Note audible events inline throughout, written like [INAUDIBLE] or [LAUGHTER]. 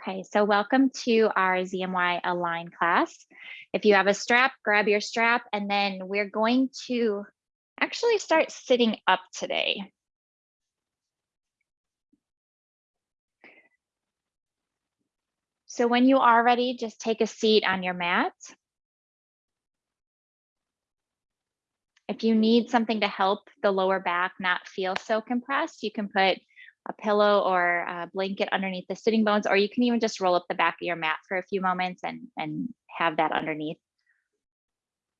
Okay, so welcome to our ZMY Align class. If you have a strap, grab your strap, and then we're going to actually start sitting up today. So when you are ready, just take a seat on your mat. If you need something to help the lower back not feel so compressed, you can put a pillow or a blanket underneath the sitting bones, or you can even just roll up the back of your mat for a few moments and, and have that underneath.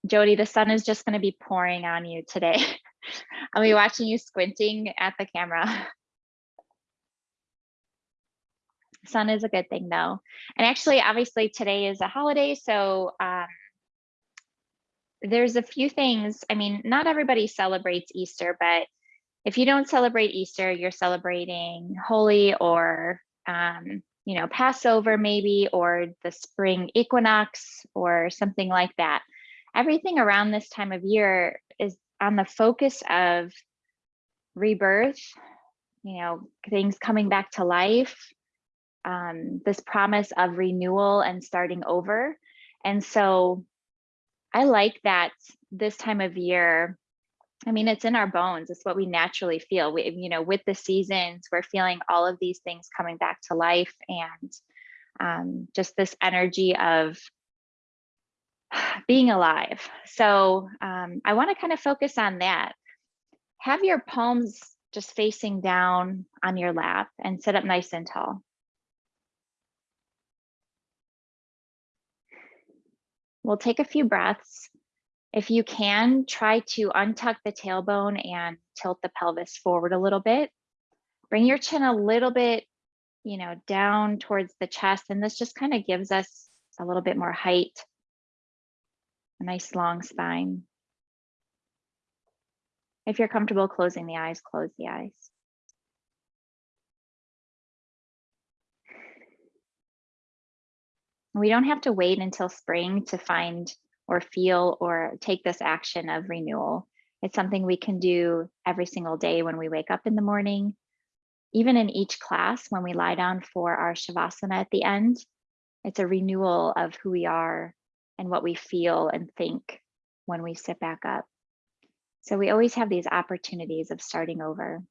Jody, the sun is just gonna be pouring on you today. [LAUGHS] I'll be watching you squinting at the camera. [LAUGHS] Sun is a good thing though. And actually, obviously today is a holiday, so um, there's a few things. I mean, not everybody celebrates Easter, but if you don't celebrate Easter, you're celebrating Holi or, um, you know, Passover maybe, or the spring equinox or something like that. Everything around this time of year is on the focus of rebirth, you know, things coming back to life, um, this promise of renewal and starting over. And so I like that this time of year, I mean, it's in our bones. It's what we naturally feel. We, you know, with the seasons, we're feeling all of these things coming back to life and um, just this energy of [SIGHS] being alive. So um, I want to kind of focus on that. Have your palms just facing down on your lap and sit up nice and tall. We'll take a few breaths if you can, try to untuck the tailbone and tilt the pelvis forward a little bit. Bring your chin a little bit, you know, down towards the chest. And this just kind of gives us a little bit more height, a nice long spine. If you're comfortable closing the eyes, close the eyes. We don't have to wait until spring to find or feel or take this action of renewal. It's something we can do every single day when we wake up in the morning, even in each class when we lie down for our Shavasana at the end. It's a renewal of who we are and what we feel and think when we sit back up. So we always have these opportunities of starting over.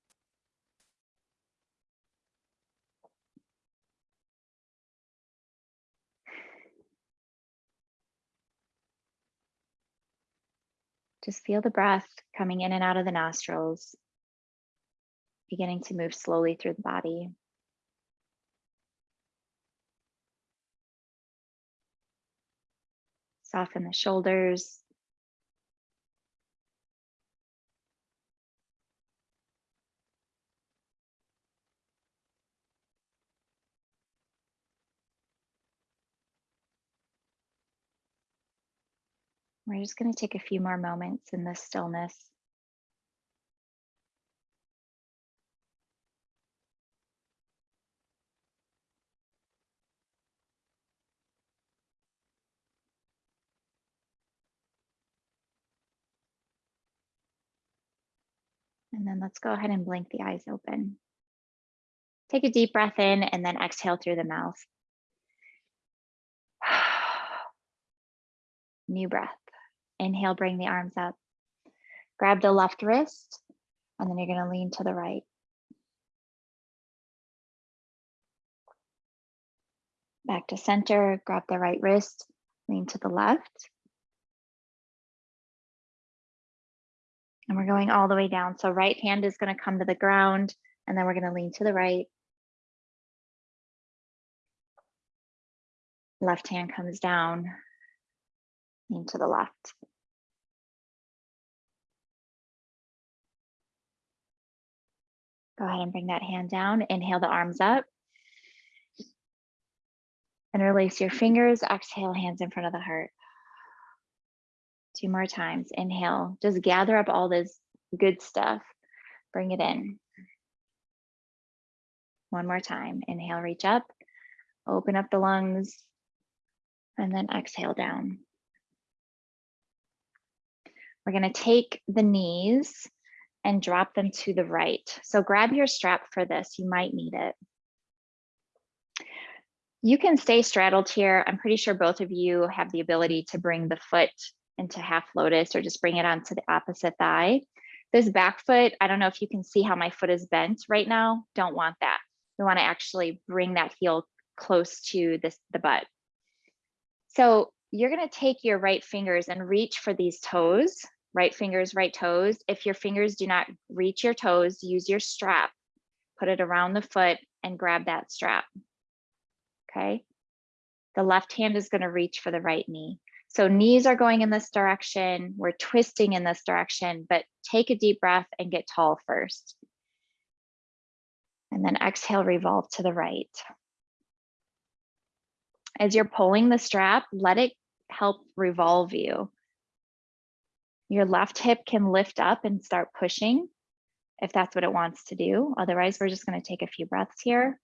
Just feel the breath coming in and out of the nostrils, beginning to move slowly through the body. Soften the shoulders. We're just going to take a few more moments in this stillness. And then let's go ahead and blink the eyes open. Take a deep breath in and then exhale through the mouth. [SIGHS] New breath. Inhale, bring the arms up. Grab the left wrist, and then you're going to lean to the right. Back to center, grab the right wrist, lean to the left. And we're going all the way down. So right hand is going to come to the ground, and then we're going to lean to the right. Left hand comes down, lean to the left. Go ahead and bring that hand down. Inhale the arms up. And release your fingers. Exhale, hands in front of the heart. Two more times. Inhale. Just gather up all this good stuff. Bring it in. One more time. Inhale, reach up. Open up the lungs. And then exhale down. We're going to take the knees and drop them to the right. So grab your strap for this, you might need it. You can stay straddled here. I'm pretty sure both of you have the ability to bring the foot into half lotus or just bring it onto the opposite thigh. This back foot, I don't know if you can see how my foot is bent right now. Don't want that. We want to actually bring that heel close to this the butt. So you're going to take your right fingers and reach for these toes, right fingers, right toes. If your fingers do not reach your toes, use your strap, put it around the foot and grab that strap. Okay. The left hand is going to reach for the right knee. So knees are going in this direction. We're twisting in this direction, but take a deep breath and get tall first. And then exhale, revolve to the right. As you're pulling the strap, let it help revolve you. Your left hip can lift up and start pushing if that's what it wants to do. Otherwise, we're just going to take a few breaths here.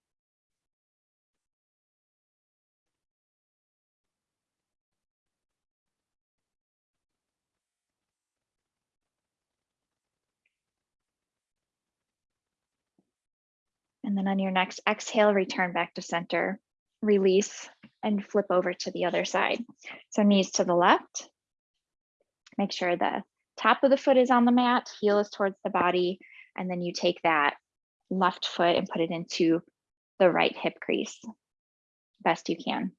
And then on your next exhale, return back to center, release and flip over to the other side. So knees to the left. Make sure the top of the foot is on the mat, heel is towards the body, and then you take that left foot and put it into the right hip crease best you can.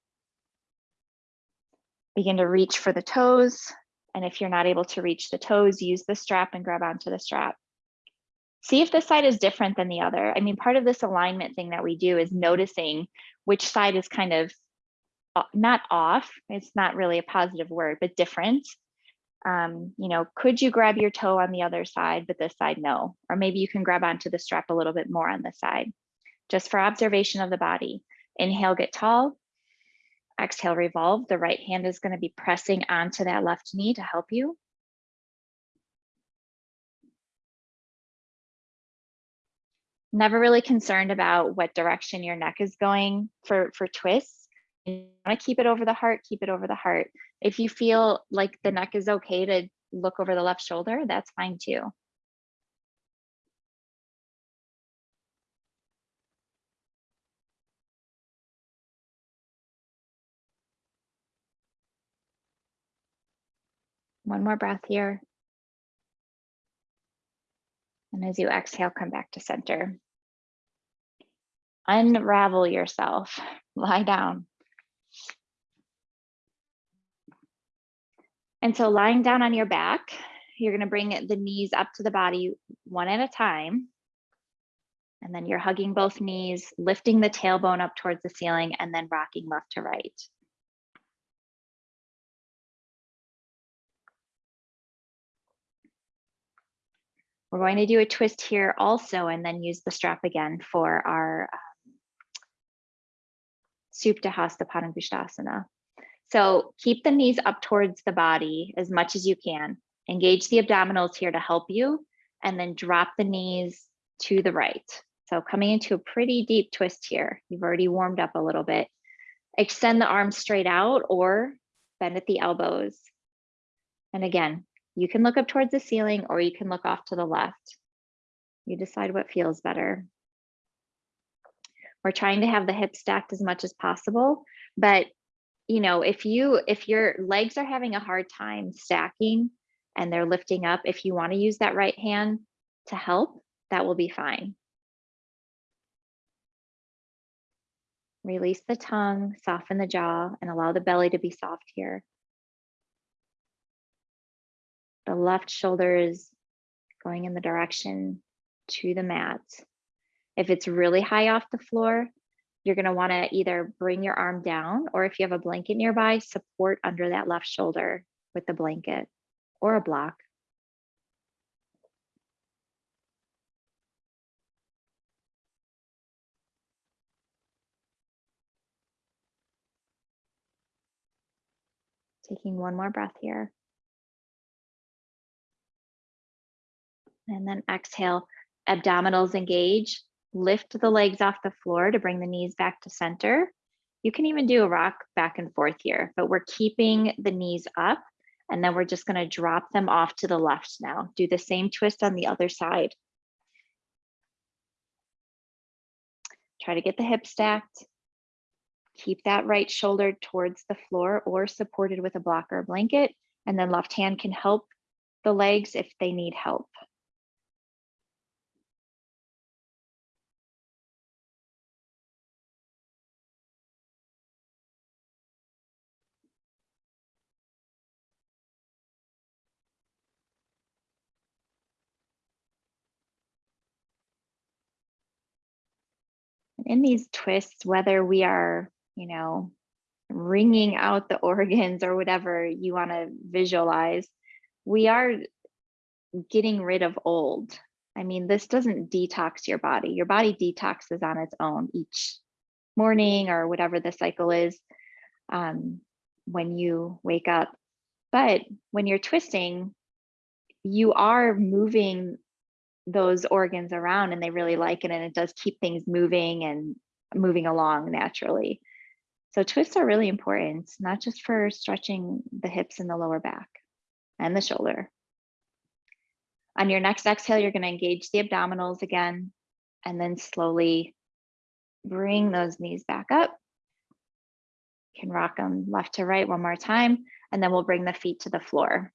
Begin to reach for the toes. And if you're not able to reach the toes, use the strap and grab onto the strap see if this side is different than the other. I mean, part of this alignment thing that we do is noticing which side is kind of uh, not off, it's not really a positive word, but different. Um, you know, could you grab your toe on the other side, but this side no? Or maybe you can grab onto the strap a little bit more on this side, just for observation of the body. Inhale, get tall. Exhale, revolve. The right hand is gonna be pressing onto that left knee to help you. never really concerned about what direction your neck is going for, for twists. You want to keep it over the heart, keep it over the heart. If you feel like the neck is okay to look over the left shoulder, that's fine too. One more breath here. And as you exhale, come back to center. Unravel yourself, lie down. And so lying down on your back, you're gonna bring the knees up to the body one at a time. And then you're hugging both knees, lifting the tailbone up towards the ceiling and then rocking left to right. We're going to do a twist here also and then use the strap again for our um, Supta Hasta Padangusthasana. So keep the knees up towards the body as much as you can. Engage the abdominals here to help you and then drop the knees to the right. So coming into a pretty deep twist here. You've already warmed up a little bit. Extend the arms straight out or bend at the elbows. And again, you can look up towards the ceiling or you can look off to the left. You decide what feels better. We're trying to have the hips stacked as much as possible, but you know, if you if your legs are having a hard time stacking and they're lifting up, if you want to use that right hand to help, that will be fine. Release the tongue, soften the jaw, and allow the belly to be soft here. The left shoulder is going in the direction to the mat. If it's really high off the floor, you're going to want to either bring your arm down or if you have a blanket nearby, support under that left shoulder with the blanket or a block. Taking one more breath here. And then exhale, abdominals engage, lift the legs off the floor to bring the knees back to center. You can even do a rock back and forth here, but we're keeping the knees up and then we're just gonna drop them off to the left now. Do the same twist on the other side. Try to get the hips stacked. Keep that right shoulder towards the floor or supported with a block or blanket. And then left hand can help the legs if they need help. In these twists, whether we are, you know, wringing out the [LAUGHS] organs or whatever you want to visualize, we are getting rid of old. I mean, this doesn't detox your body. Your body detoxes on its own each morning or whatever the cycle is um, when you wake up. But when you're twisting, you are moving those organs around and they really like it and it does keep things moving and moving along naturally. So twists are really important, not just for stretching the hips and the lower back and the shoulder. On your next exhale, you're going to engage the abdominals again and then slowly bring those knees back up. You can rock them left to right one more time, and then we'll bring the feet to the floor.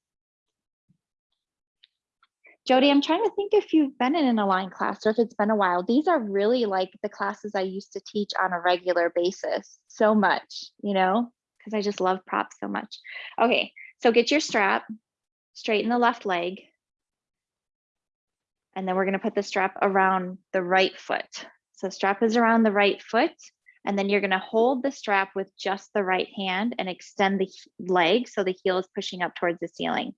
Jody, I'm trying to think if you've been in an Align class or if it's been a while. These are really like the classes I used to teach on a regular basis so much, you know, because I just love props so much. Okay, so get your strap, straighten the left leg. And then we're gonna put the strap around the right foot. So strap is around the right foot. And then you're gonna hold the strap with just the right hand and extend the leg so the heel is pushing up towards the ceiling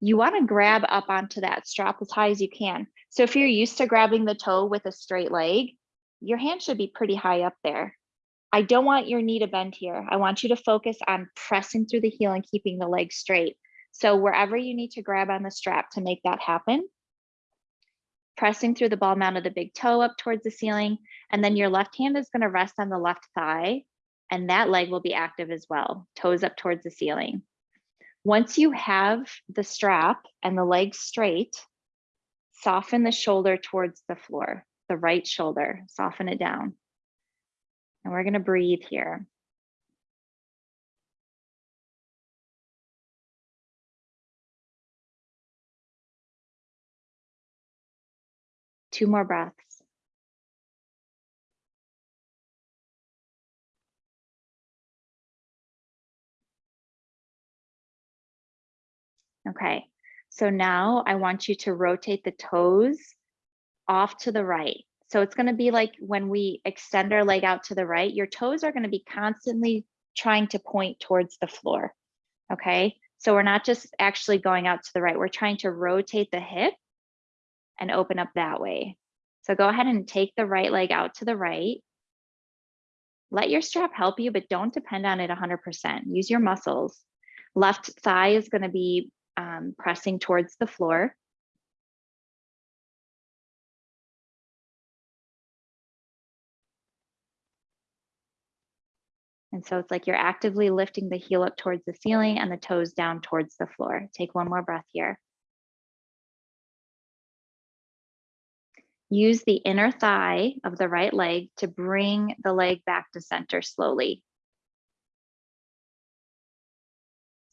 you want to grab up onto that strap as high as you can. So if you're used to grabbing the toe with a straight leg, your hand should be pretty high up there. I don't want your knee to bend here. I want you to focus on pressing through the heel and keeping the leg straight. So wherever you need to grab on the strap to make that happen, pressing through the ball mount of the big toe up towards the ceiling, and then your left hand is gonna rest on the left thigh, and that leg will be active as well, toes up towards the ceiling. Once you have the strap and the legs straight, soften the shoulder towards the floor, the right shoulder, soften it down. And we're gonna breathe here. Two more breaths. Okay, so now I want you to rotate the toes off to the right. So it's gonna be like when we extend our leg out to the right, your toes are gonna be constantly trying to point towards the floor, okay? So we're not just actually going out to the right, we're trying to rotate the hip and open up that way. So go ahead and take the right leg out to the right. Let your strap help you, but don't depend on it 100%. Use your muscles. Left thigh is gonna be um, pressing towards the floor. And so it's like you're actively lifting the heel up towards the ceiling and the toes down towards the floor. Take one more breath here. Use the inner thigh of the right leg to bring the leg back to center slowly.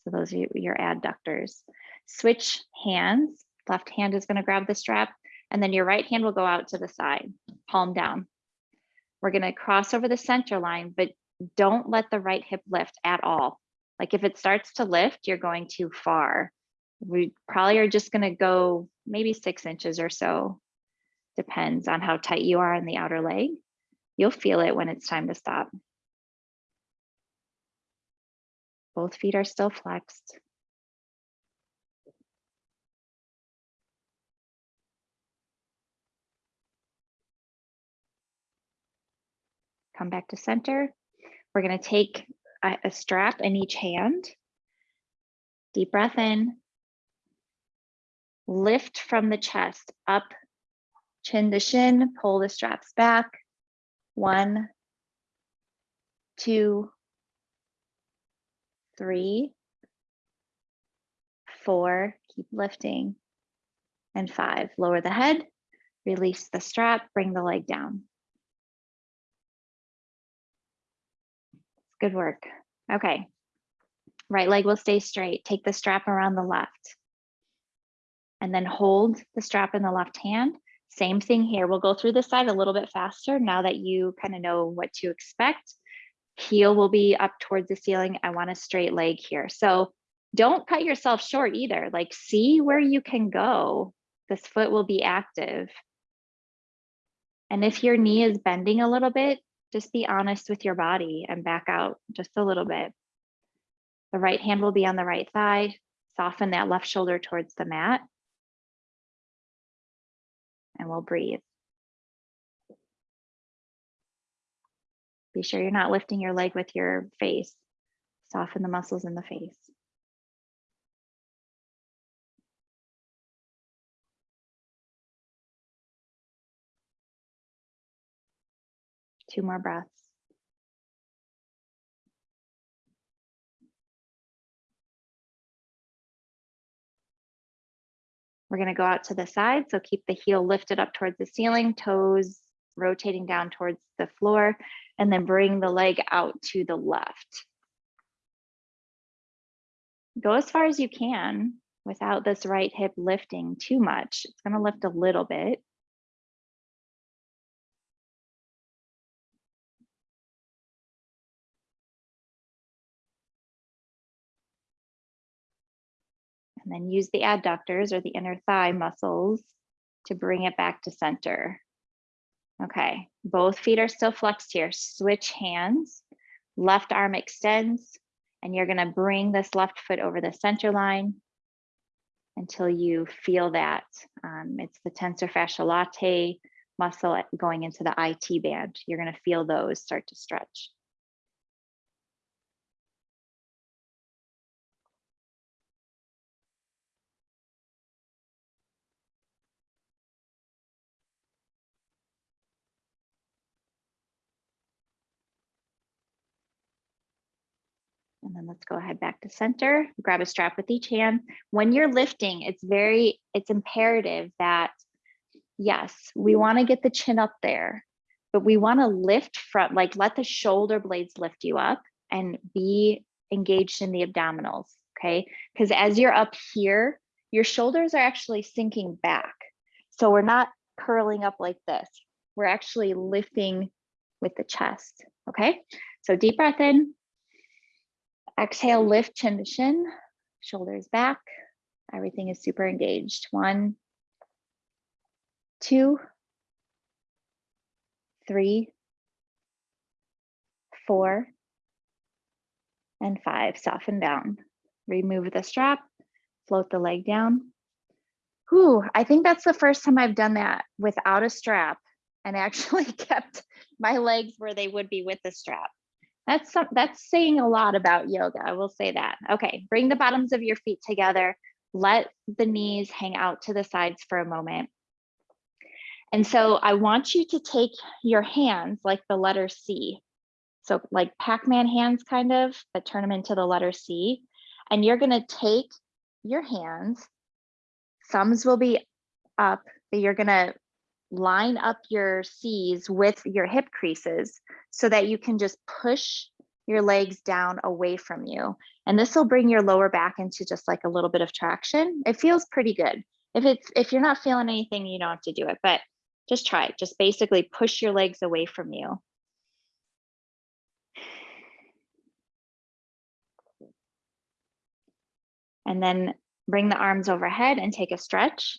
So those are your adductors. Switch hands. Left hand is going to grab the strap and then your right hand will go out to the side, palm down. We're going to cross over the center line, but don't let the right hip lift at all. Like if it starts to lift, you're going too far. We probably are just going to go maybe six inches or so. Depends on how tight you are in the outer leg. You'll feel it when it's time to stop. Both feet are still flexed. Come back to center. We're going to take a, a strap in each hand. Deep breath in. Lift from the chest up, chin to shin, pull the straps back. One, two, three, four, keep lifting, and five. Lower the head, release the strap, bring the leg down. Good work. Okay. Right leg will stay straight. Take the strap around the left. And then hold the strap in the left hand. Same thing here. We'll go through the side a little bit faster now that you kind of know what to expect. Heel will be up towards the ceiling. I want a straight leg here. So don't cut yourself short either. Like see where you can go. This foot will be active. And if your knee is bending a little bit, just be honest with your body and back out just a little bit. The right hand will be on the right thigh. Soften that left shoulder towards the mat. And we'll breathe. Be sure you're not lifting your leg with your face. Soften the muscles in the face. Two more breaths. We're going to go out to the side. So keep the heel lifted up towards the ceiling, toes rotating down towards the floor, and then bring the leg out to the left. Go as far as you can without this right hip lifting too much. It's going to lift a little bit. And then use the adductors or the inner thigh muscles to bring it back to center. Okay, both feet are still flexed here. Switch hands, left arm extends, and you're gonna bring this left foot over the center line until you feel that. Um, it's the tensor fasciae latae muscle going into the IT band. You're gonna feel those start to stretch. Then let's go ahead back to center, grab a strap with each hand. When you're lifting, it's very, it's imperative that, yes, we wanna get the chin up there, but we wanna lift from, like let the shoulder blades lift you up and be engaged in the abdominals, okay? Because as you're up here, your shoulders are actually sinking back. So we're not curling up like this. We're actually lifting with the chest, okay? So deep breath in, Exhale, lift chin to shin, shoulders back. Everything is super engaged. One, two, three, four, and five. Soften down. Remove the strap, float the leg down. Whew, I think that's the first time I've done that without a strap and actually [LAUGHS] kept my legs where they would be with the strap. That's some, that's saying a lot about yoga. I will say that. Okay, bring the bottoms of your feet together. Let the knees hang out to the sides for a moment. And so I want you to take your hands like the letter C. So like Pac-Man hands kind of, but turn them into the letter C. And you're gonna take your hands, thumbs will be up, but you're gonna line up your C's with your hip creases so that you can just push your legs down away from you. And this will bring your lower back into just like a little bit of traction. It feels pretty good. If it's if you're not feeling anything, you don't have to do it, but just try it. Just basically push your legs away from you. And then bring the arms overhead and take a stretch.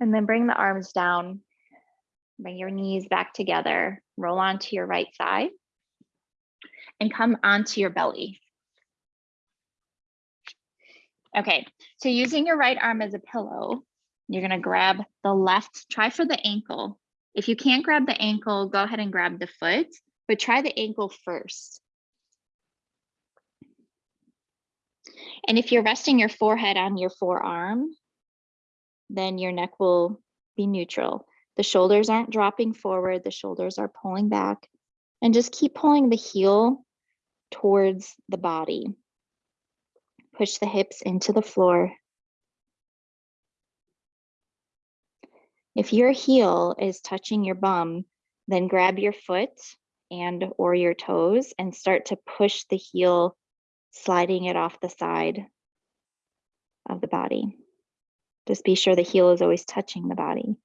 And then bring the arms down. Bring your knees back together. Roll onto your right side. And come onto your belly. Okay, so using your right arm as a pillow, you're gonna grab the left, try for the ankle. If you can't grab the ankle, go ahead and grab the foot, but try the ankle first. And if you're resting your forehead on your forearm, then your neck will be neutral. The shoulders aren't dropping forward, the shoulders are pulling back. And just keep pulling the heel towards the body. Push the hips into the floor. If your heel is touching your bum, then grab your foot and or your toes and start to push the heel, sliding it off the side of the body. Just be sure the heel is always touching the body.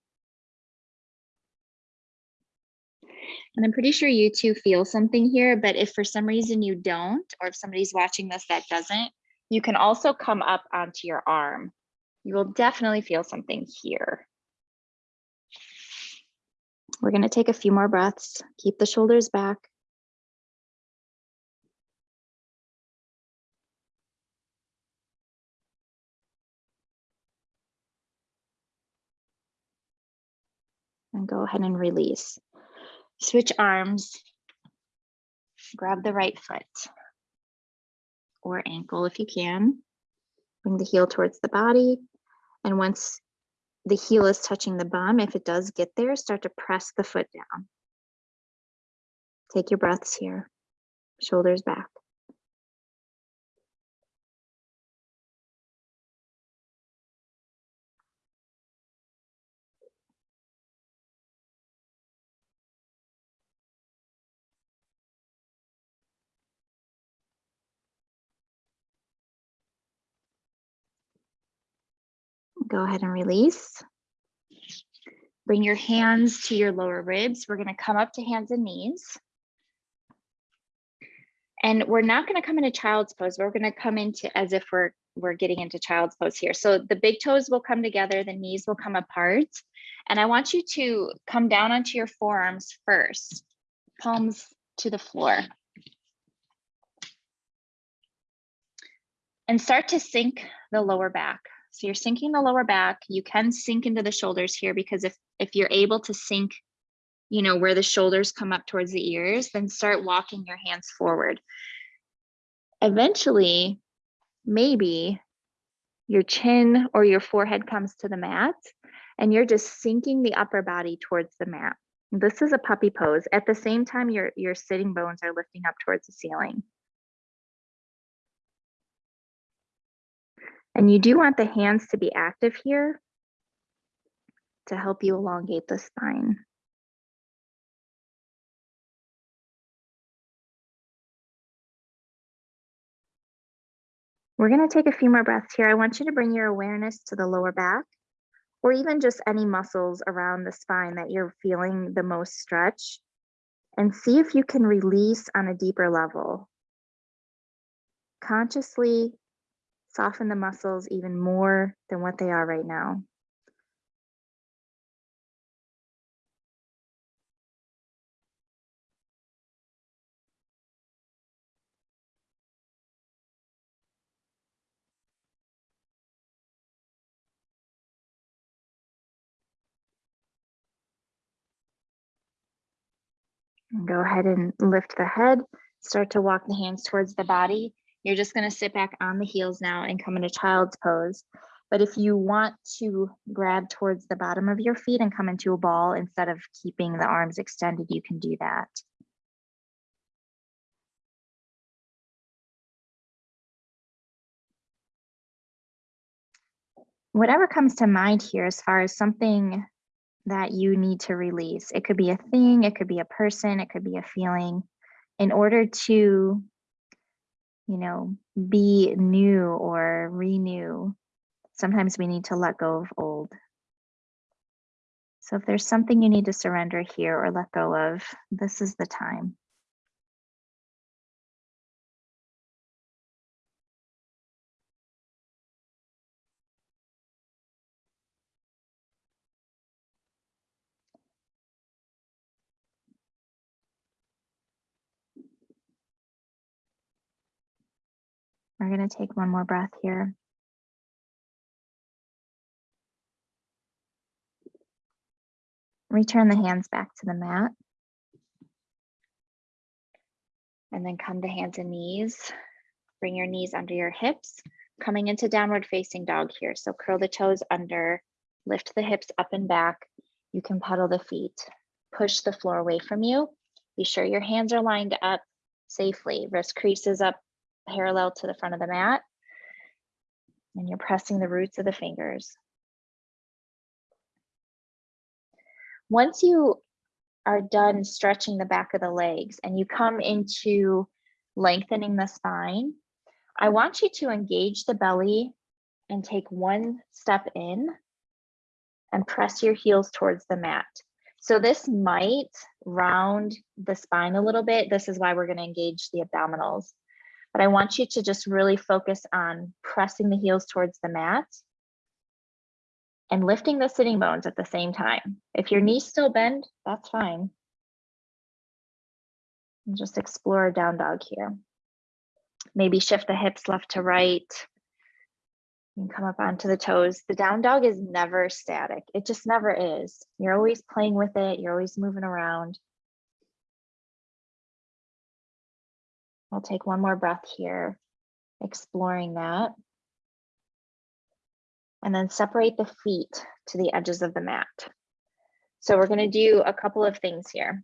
And I'm pretty sure you two feel something here, but if for some reason you don't, or if somebody's watching this that doesn't, you can also come up onto your arm. You will definitely feel something here. We're gonna take a few more breaths, keep the shoulders back. And go ahead and release. Switch arms. Grab the right foot or ankle if you can. Bring the heel towards the body. And once the heel is touching the bum, if it does get there, start to press the foot down. Take your breaths here, shoulders back. Go ahead and release. Bring your hands to your lower ribs. We're gonna come up to hands and knees. And we're not gonna come into child's pose. We're gonna come into as if we're we're getting into child's pose here. So the big toes will come together, the knees will come apart. And I want you to come down onto your forearms first, palms to the floor. And start to sink the lower back. So you're sinking the lower back. You can sink into the shoulders here because if, if you're able to sink, you know, where the shoulders come up towards the ears, then start walking your hands forward. Eventually, maybe your chin or your forehead comes to the mat and you're just sinking the upper body towards the mat. This is a puppy pose. At the same time, your, your sitting bones are lifting up towards the ceiling. And you do want the hands to be active here to help you elongate the spine. We're going to take a few more breaths here. I want you to bring your awareness to the lower back or even just any muscles around the spine that you're feeling the most stretch and see if you can release on a deeper level. Consciously Soften the muscles even more than what they are right now. go ahead and lift the head, start to walk the hands towards the body. You're just going to sit back on the heels now and come into child's pose. But if you want to grab towards the bottom of your feet and come into a ball instead of keeping the arms extended, you can do that. Whatever comes to mind here as far as something that you need to release. It could be a thing, it could be a person, it could be a feeling. In order to you know, be new or renew, sometimes we need to let go of old. So if there's something you need to surrender here or let go of, this is the time. We're going to take one more breath here. Return the hands back to the mat. And then come to hands and knees. Bring your knees under your hips, coming into downward facing dog here. So curl the toes under, lift the hips up and back. You can pedal the feet, push the floor away from you. Be sure your hands are lined up safely. Wrist creases up parallel to the front of the mat. And you're pressing the roots of the fingers. Once you are done stretching the back of the legs and you come into lengthening the spine, I want you to engage the belly and take one step in and press your heels towards the mat. So this might round the spine a little bit. This is why we're gonna engage the abdominals. But I want you to just really focus on pressing the heels towards the mat and lifting the sitting bones at the same time. If your knees still bend, that's fine. And just explore down dog here. Maybe shift the hips left to right. Can come up onto the toes. The down dog is never static. It just never is. You're always playing with it. You're always moving around. I'll take one more breath here, exploring that. And then separate the feet to the edges of the mat. So we're gonna do a couple of things here.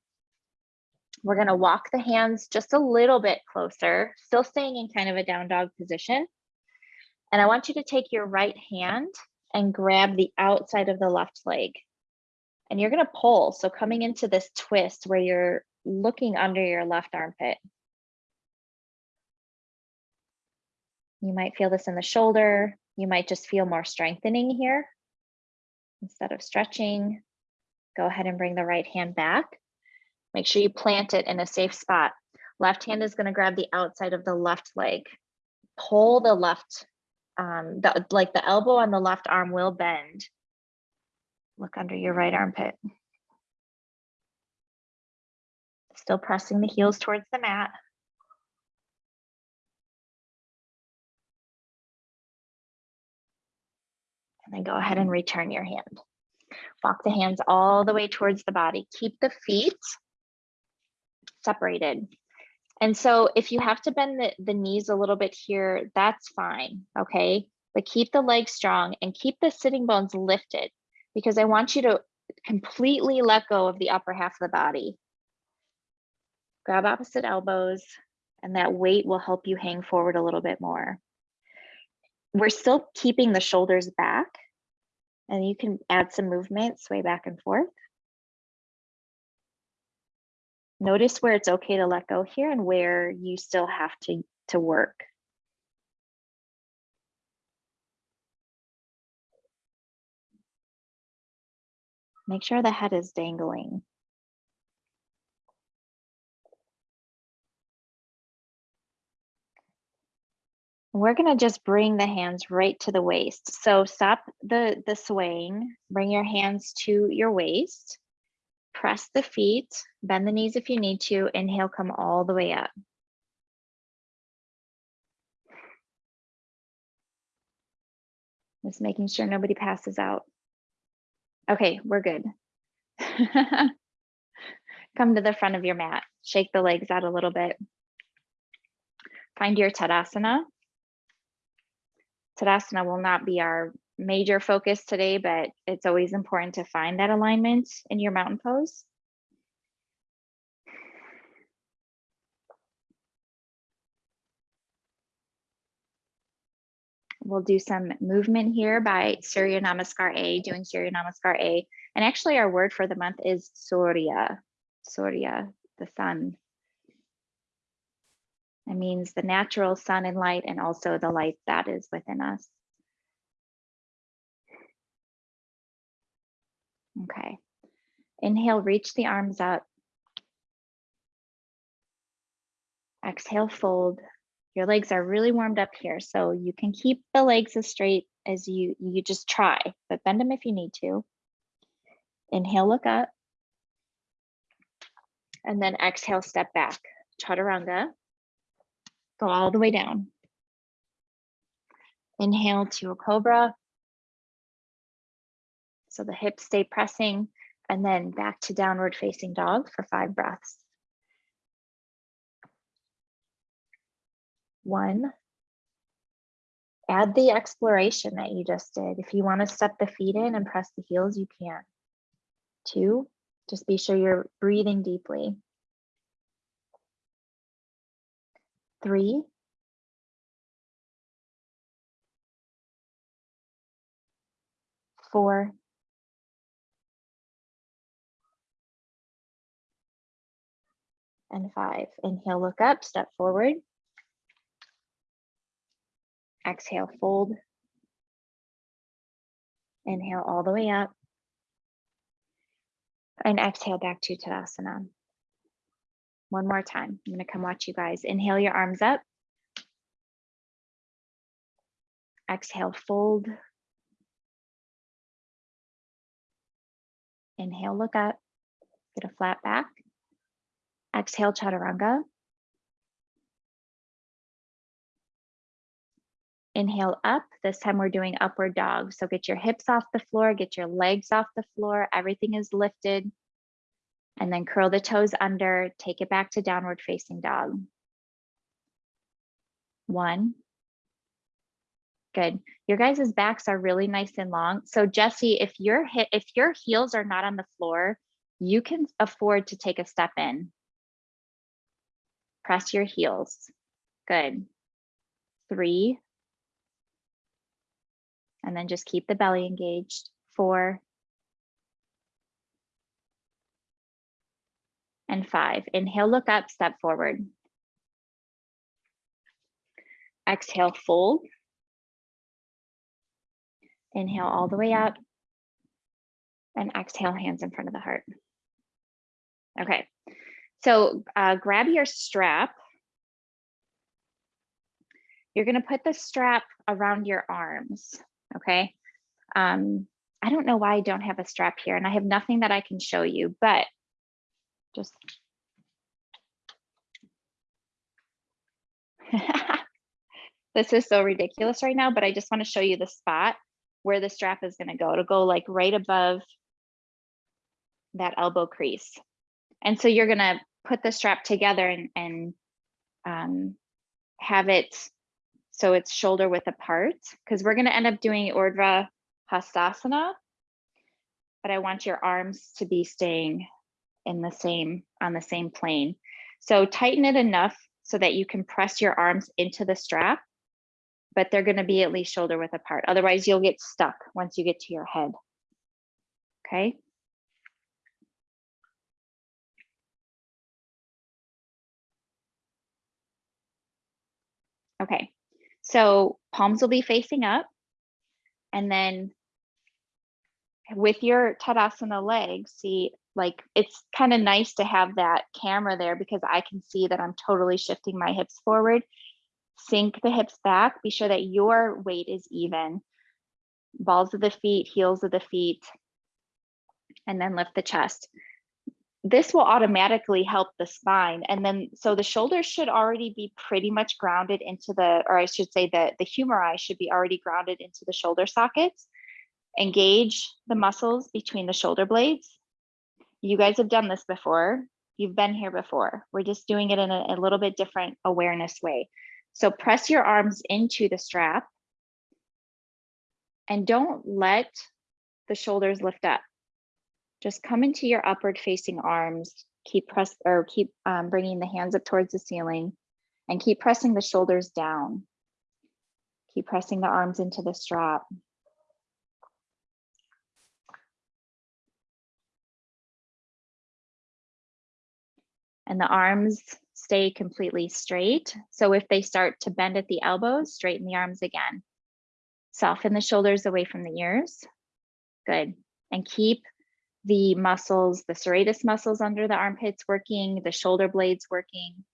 We're gonna walk the hands just a little bit closer, still staying in kind of a down dog position. And I want you to take your right hand and grab the outside of the left leg. And you're gonna pull, so coming into this twist where you're looking under your left armpit. You might feel this in the shoulder. You might just feel more strengthening here. Instead of stretching, go ahead and bring the right hand back. Make sure you plant it in a safe spot. Left hand is gonna grab the outside of the left leg. Pull the left, um, the, like the elbow on the left arm will bend. Look under your right armpit. Still pressing the heels towards the mat. And then go ahead and return your hand. Walk the hands all the way towards the body. Keep the feet separated. And so if you have to bend the, the knees a little bit here, that's fine, okay? But keep the legs strong and keep the sitting bones lifted because I want you to completely let go of the upper half of the body. Grab opposite elbows and that weight will help you hang forward a little bit more we're still keeping the shoulders back and you can add some movement, sway back and forth. Notice where it's okay to let go here and where you still have to, to work. Make sure the head is dangling. We're gonna just bring the hands right to the waist. So stop the, the swaying, bring your hands to your waist, press the feet, bend the knees if you need to, inhale, come all the way up. Just making sure nobody passes out. Okay, we're good. [LAUGHS] Come to the front of your mat, shake the legs out a little bit. Find your Tadasana. Tadasana will not be our major focus today, but it's always important to find that alignment in your mountain pose. We'll do some movement here by Surya Namaskar A, doing Surya Namaskar A. And actually our word for the month is Surya, Surya, the sun. It means the natural sun and light and also the light that is within us. Okay. Inhale, reach the arms up. Exhale, fold. Your legs are really warmed up here, so you can keep the legs as straight as you, you just try, but bend them if you need to. Inhale, look up. And then exhale, step back. Chaturanga. Go all the way down. Inhale to a cobra. So the hips stay pressing and then back to downward facing dog for five breaths. One. Add the exploration that you just did. If you want to step the feet in and press the heels, you can. Two, just be sure you're breathing deeply. three, four, and five. Inhale, look up, step forward. Exhale, fold. Inhale all the way up. And exhale back to Tadasana. One more time. I'm going to come watch you guys. Inhale your arms up. Exhale, fold. Inhale, look up. Get a flat back. Exhale, chaturanga. Inhale up. This time we're doing upward dog. So get your hips off the floor, get your legs off the floor. Everything is lifted. And then curl the toes under, take it back to downward facing dog. One. Good. Your guys' backs are really nice and long. So Jesse, if your hit, if your heels are not on the floor, you can afford to take a step in. Press your heels. Good. Three. And then just keep the belly engaged. Four. And five. Inhale, look up, step forward. Exhale, fold. Inhale all the way up. And exhale, hands in front of the heart. Okay, so uh, grab your strap. You're gonna put the strap around your arms, okay? Um, I don't know why I don't have a strap here and I have nothing that I can show you, but just. [LAUGHS] this is so ridiculous right now, but I just wanna show you the spot where the strap is gonna go. It'll go like right above that elbow crease. And so you're gonna put the strap together and, and um, have it so it's shoulder width apart because we're gonna end up doing Urdhva Hastasana, but I want your arms to be staying in the same, on the same plane. So tighten it enough so that you can press your arms into the strap, but they're gonna be at least shoulder width apart. Otherwise you'll get stuck once you get to your head. Okay. Okay, so palms will be facing up. And then with your Tadasana legs, see, like it's kind of nice to have that camera there because I can see that I'm totally shifting my hips forward. Sink the hips back, be sure that your weight is even. Balls of the feet, heels of the feet, and then lift the chest this will automatically help the spine. And then, so the shoulders should already be pretty much grounded into the, or I should say that the humeri should be already grounded into the shoulder sockets. Engage the muscles between the shoulder blades. You guys have done this before. You've been here before. We're just doing it in a, a little bit different awareness way. So press your arms into the strap and don't let the shoulders lift up just come into your upward facing arms, keep press or keep um, bringing the hands up towards the ceiling and keep pressing the shoulders down. Keep pressing the arms into the strap. And the arms stay completely straight. So if they start to bend at the elbows, straighten the arms again. Soften the shoulders away from the ears. Good. And keep the muscles, the serratus muscles under the armpits working, the shoulder blades working.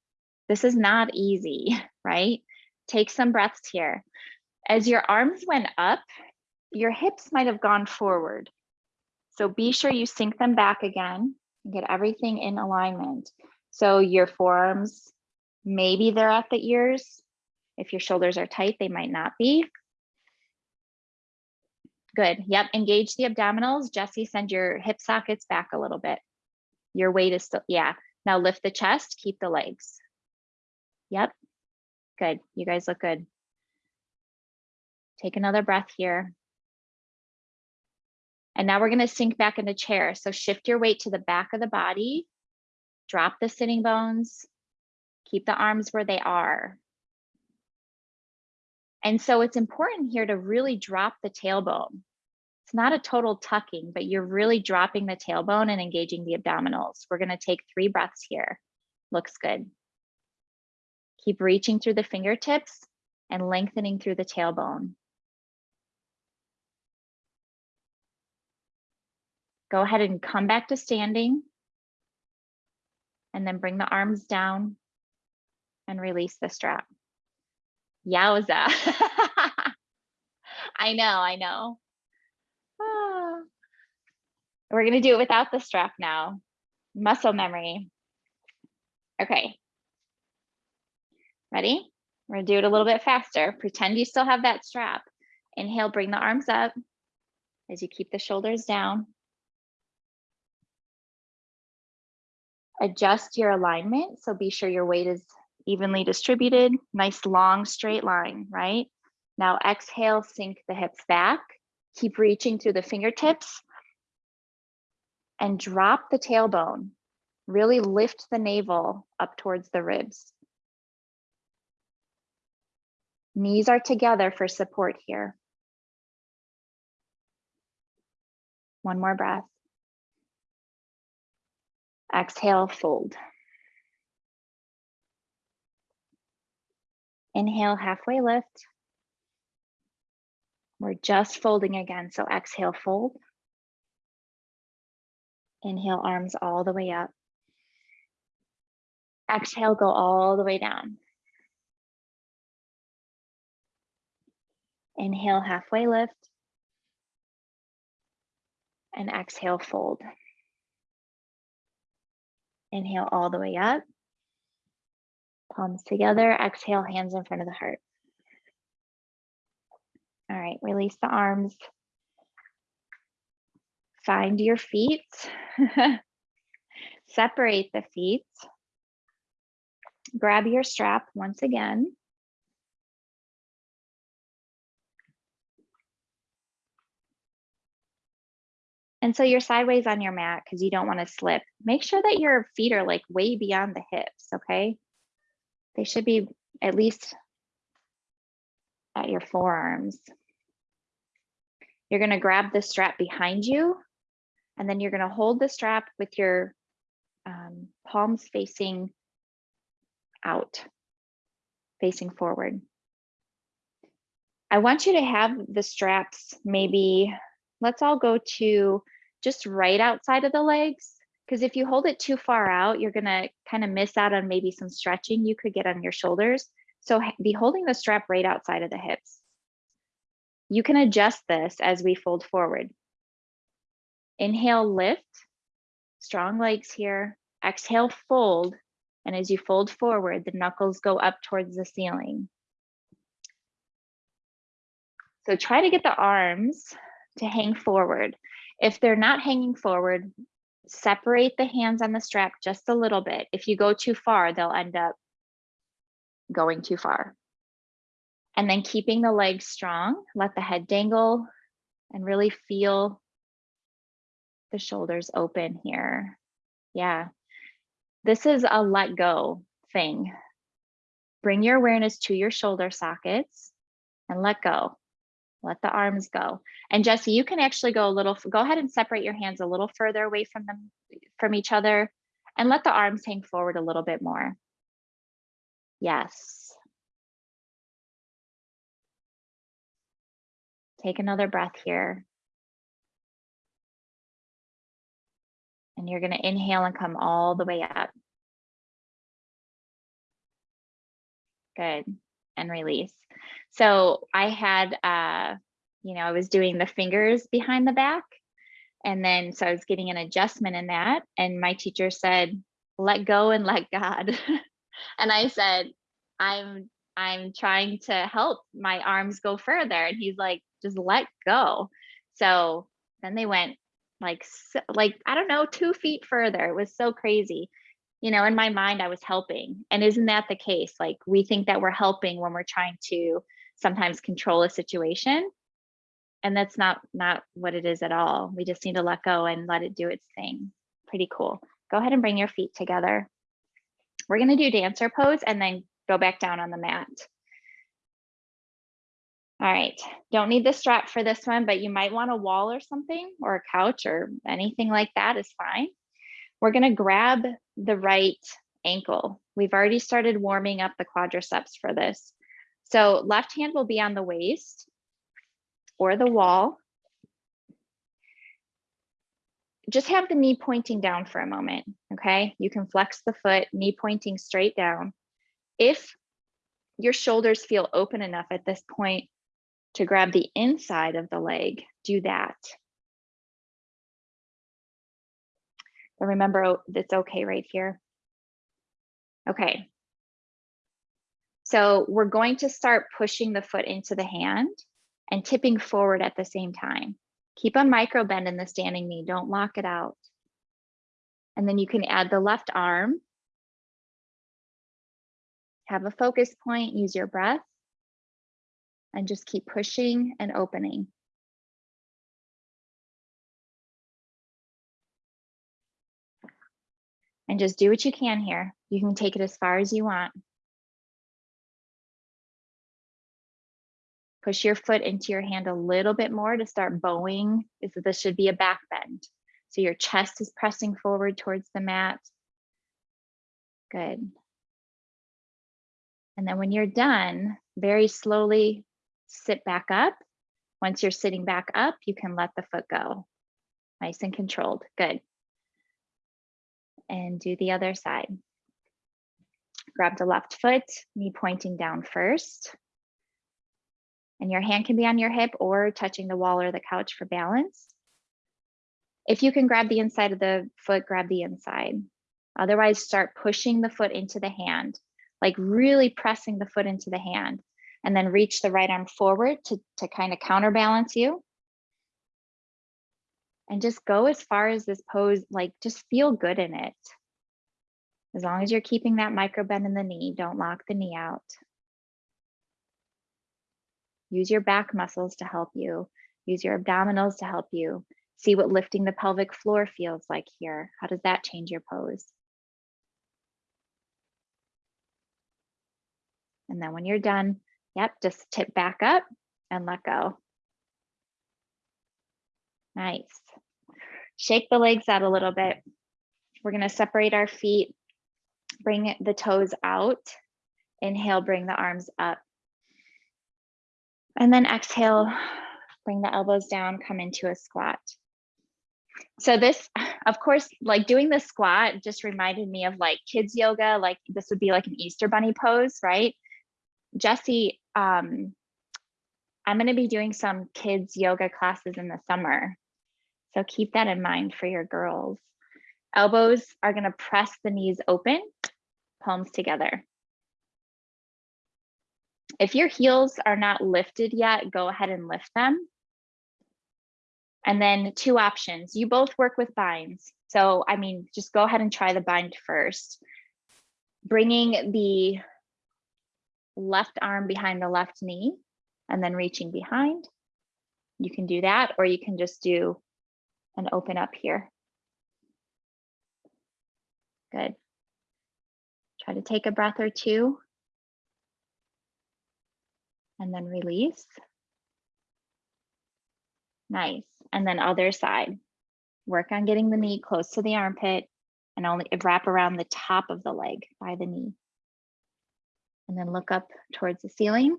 This is not easy, [LAUGHS] right? Take some breaths here. As your arms went up, your hips might have gone forward. So be sure you sink them back again and get everything in alignment. So your forearms, maybe they're at the ears. If your shoulders are tight, they might not be. Good. Yep. Engage the abdominals. Jesse, send your hip sockets back a little bit. Your weight is still, yeah. Now lift the chest, keep the legs. Yep. Good. You guys look good. Take another breath here. And now we're going to sink back into chair. So shift your weight to the back of the body. Drop the sitting bones. Keep the arms where they are. And so it's important here to really drop the tailbone. It's not a total tucking, but you're really dropping the tailbone and engaging the abdominals. We're gonna take three breaths here. Looks good. Keep reaching through the fingertips and lengthening through the tailbone. Go ahead and come back to standing. And then bring the arms down and release the strap. Yowza. [LAUGHS] I know, I know. Ah. [SIGHS] We're gonna do it without the strap now. Muscle memory. Okay. Ready? We're gonna do it a little bit faster. Pretend you still have that strap. Inhale, bring the arms up as you keep the shoulders down. Adjust your alignment. So be sure your weight is evenly distributed. Nice long straight line, right? Now exhale, sink the hips back. Keep reaching through the fingertips and drop the tailbone. Really lift the navel up towards the ribs. Knees are together for support here. One more breath. Exhale, fold. Inhale, halfway lift. We're just folding again, so exhale, fold. Inhale, arms all the way up. Exhale, go all the way down. Inhale, halfway lift. And exhale, fold. Inhale all the way up. Palms together, exhale, hands in front of the heart. All right, release the arms. Find your feet. [LAUGHS] Separate the feet. Grab your strap once again. And so you're sideways on your mat because you don't want to slip. Make sure that your feet are like way beyond the hips, okay? They should be at least at your forearms. You're going to grab the strap behind you, and then you're going to hold the strap with your um, palms facing out, facing forward. I want you to have the straps maybe, let's all go to just right outside of the legs. Because if you hold it too far out, you're to kind of miss out on maybe some stretching you could get on your shoulders. So be holding the strap right outside of the hips. You can adjust this as we fold forward. Inhale, lift, strong legs here. Exhale, fold. And as you fold forward, the knuckles go up towards the ceiling. So try to get the arms to hang forward. If they're not hanging forward, separate the hands on the strap just a little bit. If you go too far, they'll end up going too far. And then keeping the legs strong, let the head dangle and really feel the shoulders open here. Yeah, this is a let go thing. Bring your awareness to your shoulder sockets and let go. Let the arms go. And Jesse, you can actually go a little, go ahead and separate your hands a little further away from them, from each other and let the arms hang forward a little bit more. Yes. Take another breath here. And you're going to inhale and come all the way up. Good. And release. So I had, uh, you know, I was doing the fingers behind the back. And then, so I was getting an adjustment in that. And my teacher said, let go and let God. [LAUGHS] and I said, I'm, I'm trying to help my arms go further. And he's like, just let go. So then they went like, like, I don't know, two feet further. It was so crazy you know, in my mind, I was helping. And isn't that the case? Like we think that we're helping when we're trying to sometimes control a situation. And that's not not what it is at all. We just need to let go and let it do its thing. Pretty cool. Go ahead and bring your feet together. We're going to do dancer pose and then go back down on the mat. All right, don't need the strap for this one, but you might want a wall or something or a couch or anything like that is fine. We're gonna grab the right ankle. We've already started warming up the quadriceps for this. So left hand will be on the waist or the wall. Just have the knee pointing down for a moment, okay? You can flex the foot, knee pointing straight down. If your shoulders feel open enough at this point to grab the inside of the leg, do that. But remember, oh, it's okay right here. Okay. So we're going to start pushing the foot into the hand and tipping forward at the same time. Keep a micro bend in the standing knee, don't lock it out. And then you can add the left arm. Have a focus point, use your breath. And just keep pushing and opening. And just do what you can here. You can take it as far as you want. Push your foot into your hand a little bit more to start bowing. This, this should be a back bend. So your chest is pressing forward towards the mat. Good. And then when you're done, very slowly sit back up. Once you're sitting back up, you can let the foot go. Nice and controlled. Good. And do the other side. Grab the left foot, knee pointing down first. And your hand can be on your hip or touching the wall or the couch for balance. If you can grab the inside of the foot, grab the inside. Otherwise, start pushing the foot into the hand, like really pressing the foot into the hand, and then reach the right arm forward to, to kind of counterbalance you. And just go as far as this pose, like just feel good in it. As long as you're keeping that micro bend in the knee, don't lock the knee out. Use your back muscles to help you. Use your abdominals to help you. See what lifting the pelvic floor feels like here. How does that change your pose? And then when you're done, yep, just tip back up and let go. Nice. Shake the legs out a little bit. We're gonna separate our feet, bring the toes out. Inhale, bring the arms up. And then exhale, bring the elbows down, come into a squat. So this, of course, like doing the squat just reminded me of like kids yoga, like this would be like an Easter bunny pose, right? Jesse, um, I'm gonna be doing some kids yoga classes in the summer. So keep that in mind for your girls. Elbows are gonna press the knees open, palms together. If your heels are not lifted yet, go ahead and lift them. And then two options. You both work with binds. So, I mean, just go ahead and try the bind first. Bringing the left arm behind the left knee and then reaching behind. You can do that, or you can just do an open up here. Good. Try to take a breath or two and then release. Nice. And then other side. Work on getting the knee close to the armpit and only wrap around the top of the leg by the knee. And then look up towards the ceiling.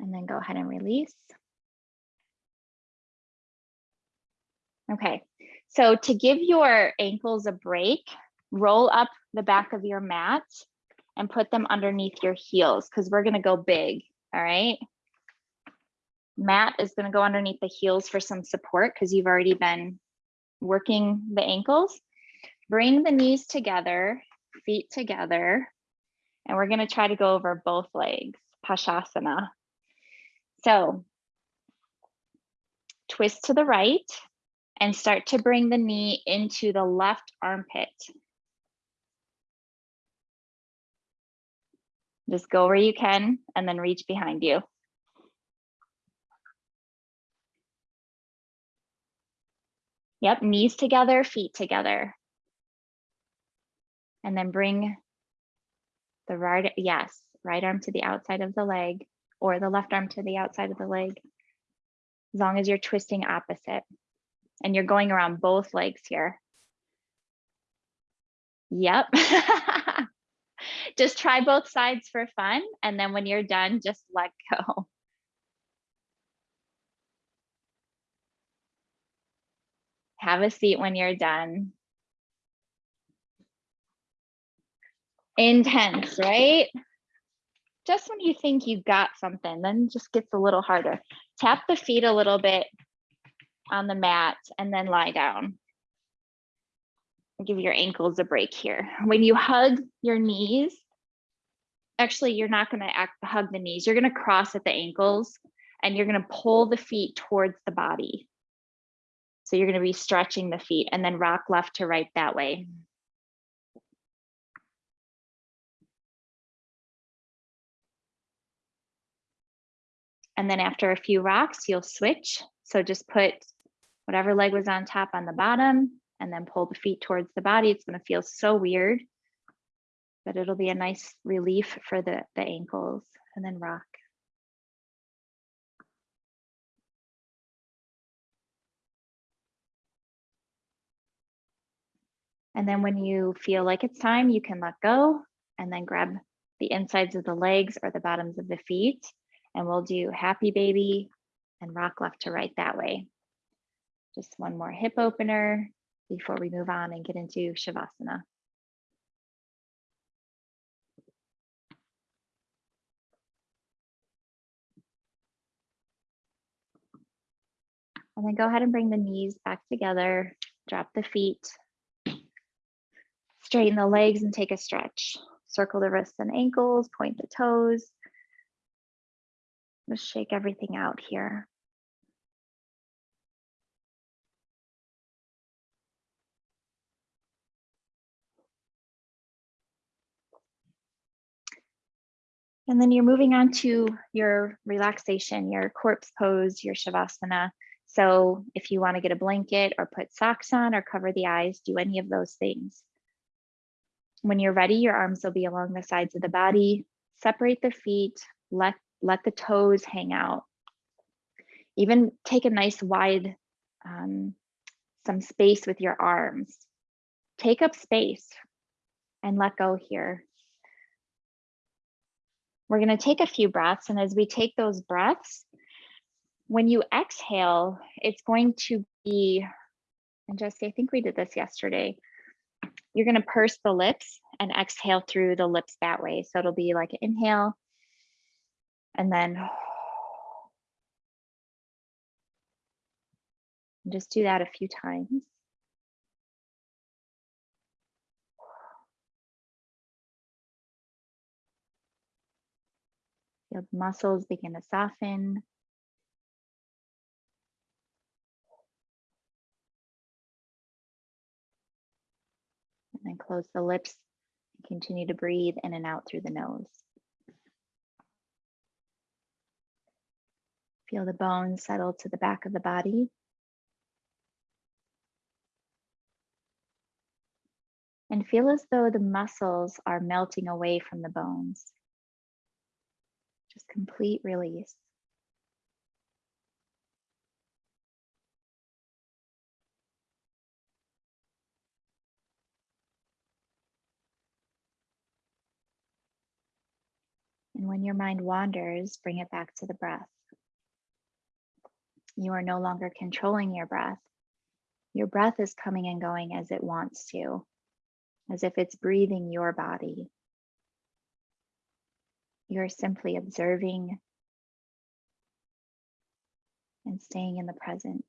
And then go ahead and release. Okay, so to give your ankles a break, roll up the back of your mat and put them underneath your heels because we're going to go big. All right. Mat is going to go underneath the heels for some support because you've already been working the ankles. Bring the knees together, feet together, and we're going to try to go over both legs, Pashasana. So twist to the right and start to bring the knee into the left armpit. Just go where you can and then reach behind you. Yep, knees together, feet together. And then bring the right, yes, right arm to the outside of the leg or the left arm to the outside of the leg, as long as you're twisting opposite. And you're going around both legs here. Yep. [LAUGHS] just try both sides for fun. And then when you're done, just let go. [LAUGHS] Have a seat when you're done. Intense, right? Just when you think you got something, then just gets a little harder. Tap the feet a little bit on the mat and then lie down. Give your ankles a break here. When you hug your knees, actually you're not going to act, hug the knees. You're going to cross at the ankles and you're going to pull the feet towards the body. So you're going to be stretching the feet and then rock left to right that way. And then after a few rocks, you'll switch. So just put whatever leg was on top on the bottom and then pull the feet towards the body. It's going to feel so weird, but it'll be a nice relief for the, the ankles and then rock. And then when you feel like it's time, you can let go and then grab the insides of the legs or the bottoms of the feet. And we'll do happy baby and rock left to right that way. Just one more hip opener before we move on and get into Shavasana. And then go ahead and bring the knees back together, drop the feet, straighten the legs and take a stretch. Circle the wrists and ankles, point the toes. Just shake everything out here. And then you're moving on to your relaxation, your corpse pose, your Shavasana. So if you want to get a blanket or put socks on or cover the eyes, do any of those things. When you're ready, your arms will be along the sides of the body. Separate the feet, let, let the toes hang out. Even take a nice wide, um, some space with your arms. Take up space and let go here. We're going to take a few breaths. And as we take those breaths, when you exhale, it's going to be, and Jesse, I think we did this yesterday. You're going to purse the lips and exhale through the lips that way. So it'll be like inhale and then [SIGHS] just do that a few times. Your muscles begin to soften. And then close the lips and continue to breathe in and out through the nose. Feel the bones settle to the back of the body. And feel as though the muscles are melting away from the bones just complete release. And when your mind wanders, bring it back to the breath. You are no longer controlling your breath. Your breath is coming and going as it wants to, as if it's breathing your body. You're simply observing and staying in the present.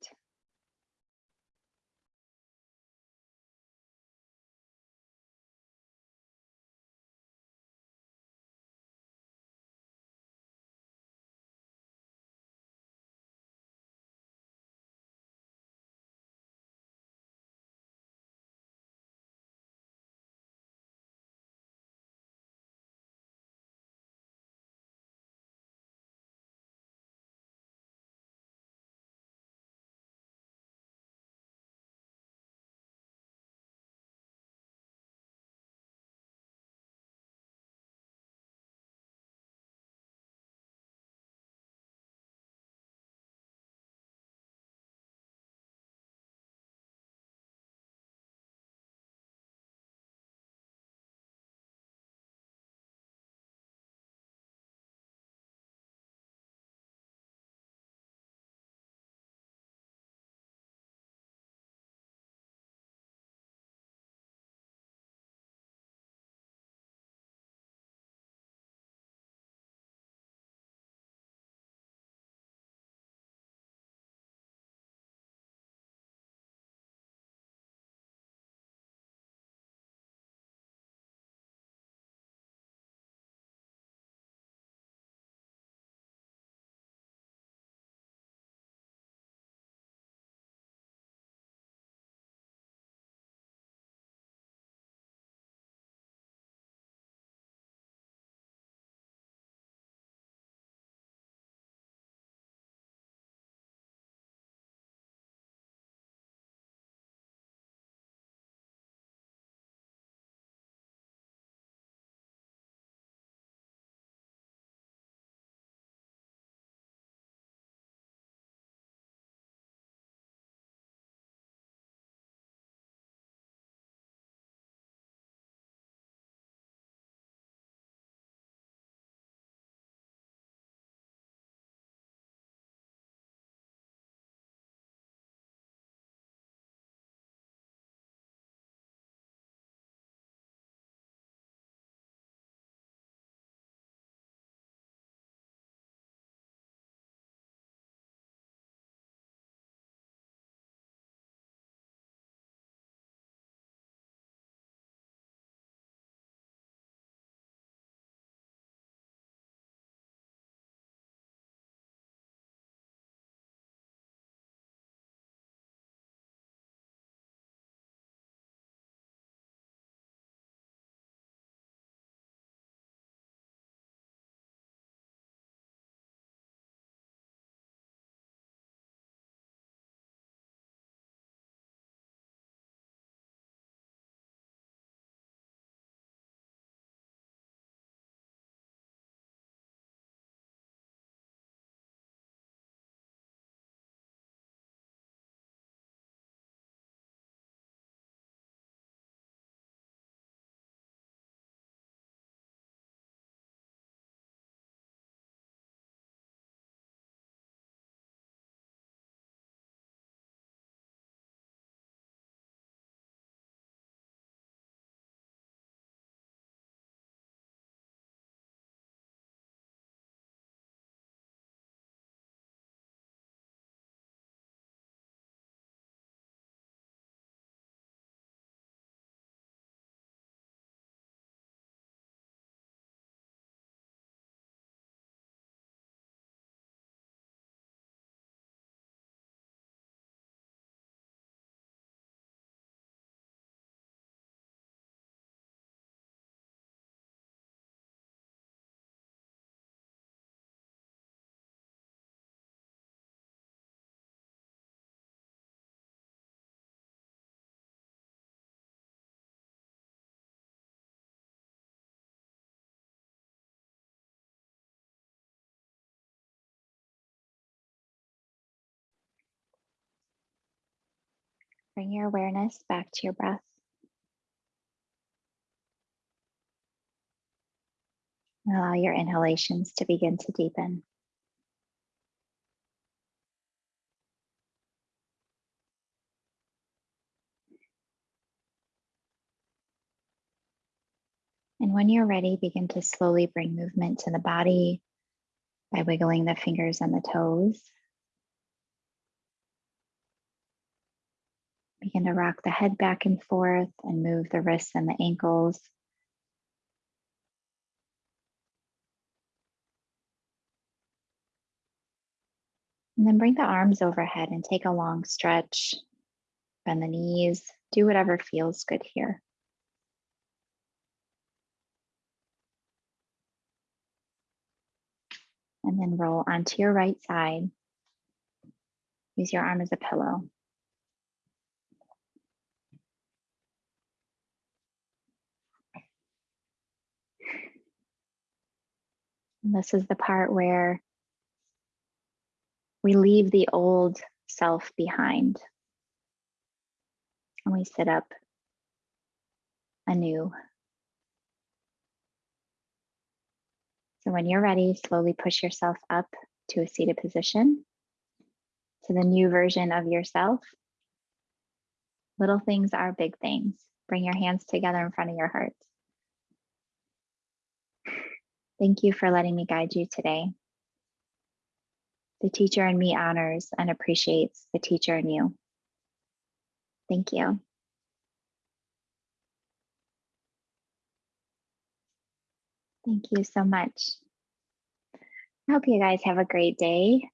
Bring your awareness back to your breath. Allow your inhalations to begin to deepen. And when you're ready, begin to slowly bring movement to the body by wiggling the fingers and the toes. Begin to rock the head back and forth and move the wrists and the ankles. And then bring the arms overhead and take a long stretch. Bend the knees, do whatever feels good here. And then roll onto your right side. Use your arm as a pillow. And this is the part where we leave the old self behind and we sit up anew. So when you're ready, slowly push yourself up to a seated position to the new version of yourself. Little things are big things. Bring your hands together in front of your heart. Thank you for letting me guide you today. The teacher in me honors and appreciates the teacher in you. Thank you. Thank you so much. I hope you guys have a great day.